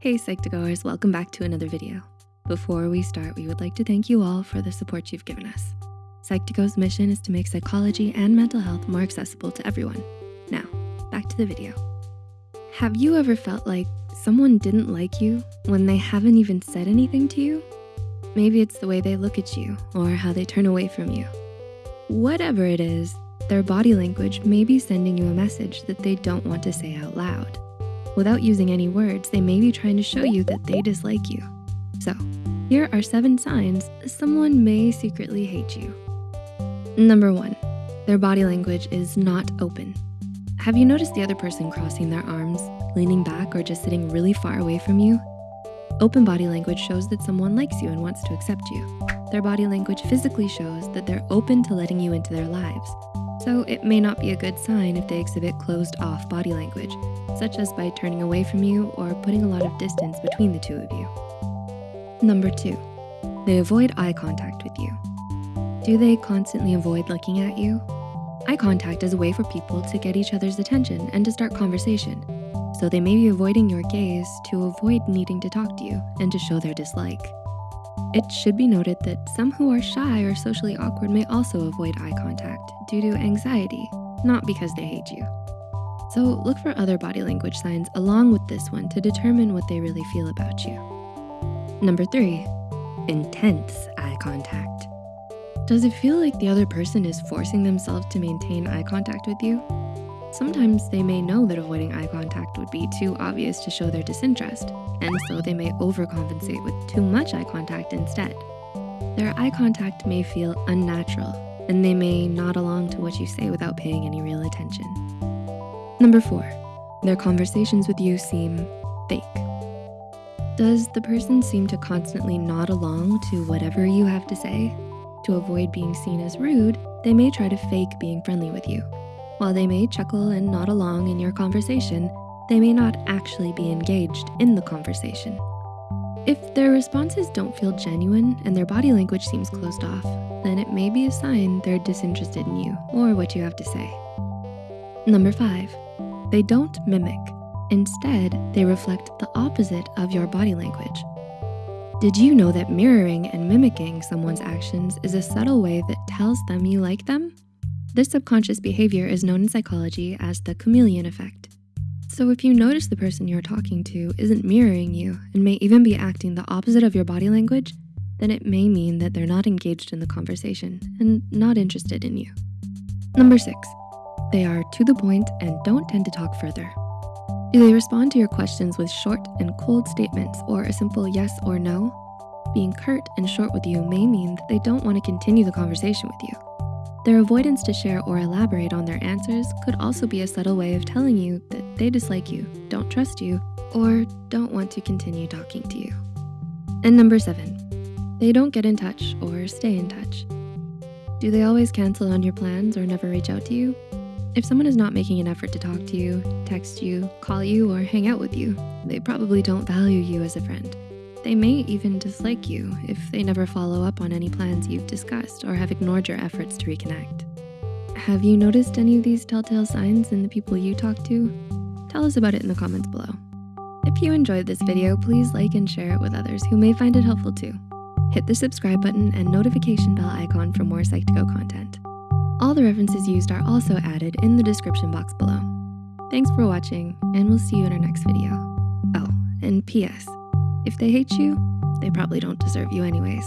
Hey Psych2Goers, welcome back to another video. Before we start, we would like to thank you all for the support you've given us. Psych2Go's mission is to make psychology and mental health more accessible to everyone. Now, back to the video. Have you ever felt like someone didn't like you when they haven't even said anything to you? Maybe it's the way they look at you or how they turn away from you. Whatever it is, their body language may be sending you a message that they don't want to say out loud. Without using any words, they may be trying to show you that they dislike you. So here are seven signs someone may secretly hate you. Number one, their body language is not open. Have you noticed the other person crossing their arms, leaning back, or just sitting really far away from you? Open body language shows that someone likes you and wants to accept you. Their body language physically shows that they're open to letting you into their lives. So it may not be a good sign if they exhibit closed off body language, such as by turning away from you or putting a lot of distance between the two of you. Number two, they avoid eye contact with you. Do they constantly avoid looking at you? Eye contact is a way for people to get each other's attention and to start conversation. So they may be avoiding your gaze to avoid needing to talk to you and to show their dislike. It should be noted that some who are shy or socially awkward may also avoid eye contact due to anxiety, not because they hate you. So look for other body language signs along with this one to determine what they really feel about you. Number three, intense eye contact. Does it feel like the other person is forcing themselves to maintain eye contact with you? Sometimes they may know that avoiding eye contact would be too obvious to show their disinterest, and so they may overcompensate with too much eye contact instead. Their eye contact may feel unnatural, and they may nod along to what you say without paying any real attention. Number four, their conversations with you seem fake. Does the person seem to constantly nod along to whatever you have to say? To avoid being seen as rude, they may try to fake being friendly with you. While they may chuckle and nod along in your conversation, they may not actually be engaged in the conversation. If their responses don't feel genuine and their body language seems closed off, then it may be a sign they're disinterested in you or what you have to say. Number five, they don't mimic. Instead, they reflect the opposite of your body language. Did you know that mirroring and mimicking someone's actions is a subtle way that tells them you like them? This subconscious behavior is known in psychology as the chameleon effect. So if you notice the person you're talking to isn't mirroring you and may even be acting the opposite of your body language, then it may mean that they're not engaged in the conversation and not interested in you. Number six, they are to the point and don't tend to talk further. Do they respond to your questions with short and cold statements or a simple yes or no? Being curt and short with you may mean that they don't want to continue the conversation with you. Their avoidance to share or elaborate on their answers could also be a subtle way of telling you that they dislike you, don't trust you, or don't want to continue talking to you. And number seven, they don't get in touch or stay in touch. Do they always cancel on your plans or never reach out to you? If someone is not making an effort to talk to you, text you, call you, or hang out with you, they probably don't value you as a friend. They may even dislike you if they never follow up on any plans you've discussed or have ignored your efforts to reconnect. Have you noticed any of these telltale signs in the people you talk to? Tell us about it in the comments below. If you enjoyed this video, please like and share it with others who may find it helpful too. Hit the subscribe button and notification bell icon for more Psych2Go content. All the references used are also added in the description box below. Thanks for watching, and we'll see you in our next video. Oh, and P.S. If they hate you, they probably don't deserve you anyways.